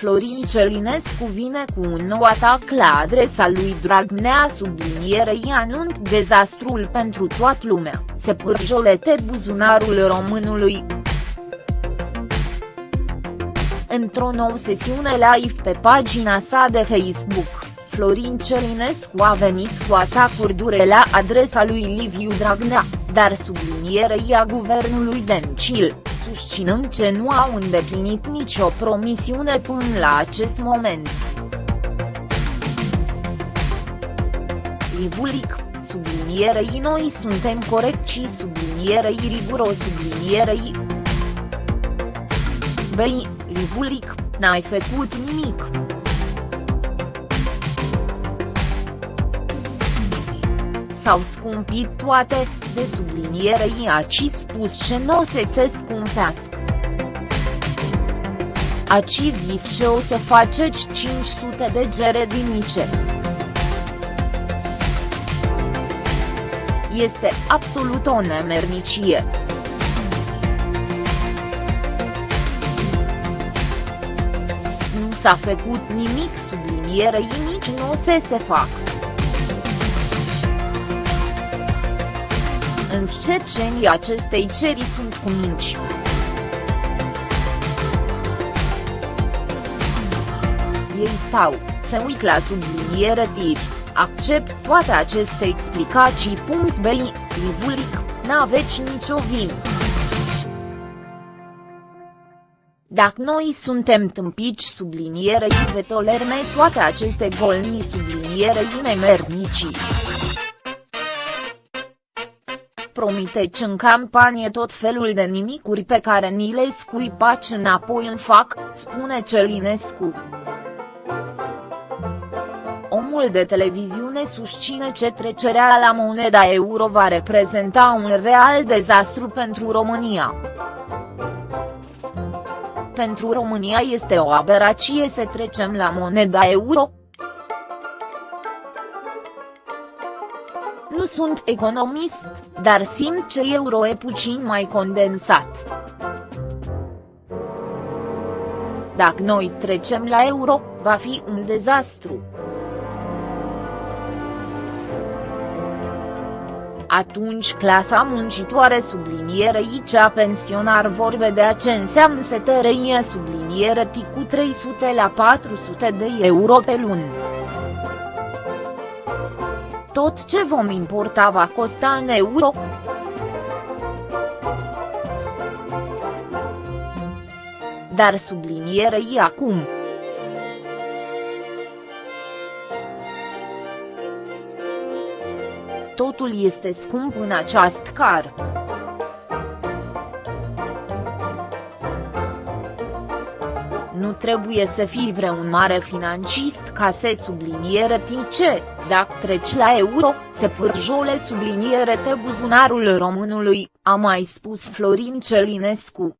Florin Celinescu vine cu un nou atac la adresa lui Dragnea sublinierei anunț dezastrul pentru toată lumea, se pârjolete buzunarul românului. Într-o nouă sesiune live pe pagina sa de Facebook, Florin Celinescu a venit cu atacuri dure la adresa lui Liviu Dragnea, dar sublinierei a guvernului Dencil, susținând că nu au îndeplinit nicio promisiune până la acest moment. Livulic, sublinierei noi suntem corecți sublinierei riguros sublinierei Băi, Livulic, n-ai făcut nimic. S-au scumpit toate, de sublinierei aci spus ce nu o să se scumpească. Aci zis ce o să faceți 500 de gere dinice. Este absolut o nemernicie. Nu s-a făcut nimic sublinierei nici nu o să se facă. Însă cecenii acestei ceri sunt cu minci. Ei stau, se uit la subliniere tiri, accept toate aceste explicații. Bi, Livulic, n-aveți nicio vină. Dacă noi suntem tâmpici sublinierei ve tolerme toate aceste golni sublinierei nemernicii promiteți în campanie tot felul de nimicuri pe care ni le scuipaci înapoi în fac, spune Celinescu. Omul de televiziune susține că trecerea la moneda euro va reprezenta un real dezastru pentru România. Pentru România este o aberație să trecem la moneda euro, Nu sunt economist, dar simt că euro e puțin mai condensat. Dacă noi trecem la euro, va fi un dezastru. Atunci clasa muncitoare sublinierei cea pensionar vor vedea ce înseamnă să tărăie subliniere cu 300 la 400 de euro pe lună tot ce vom importa va costa în euro. Dar sublinierei acum. Totul este scump în această car. Nu trebuie să fii vreun mare financist ca să subliniere ce, dacă treci la euro, se pârjole subliniere te buzunarul românului, a mai spus Florin Celinescu.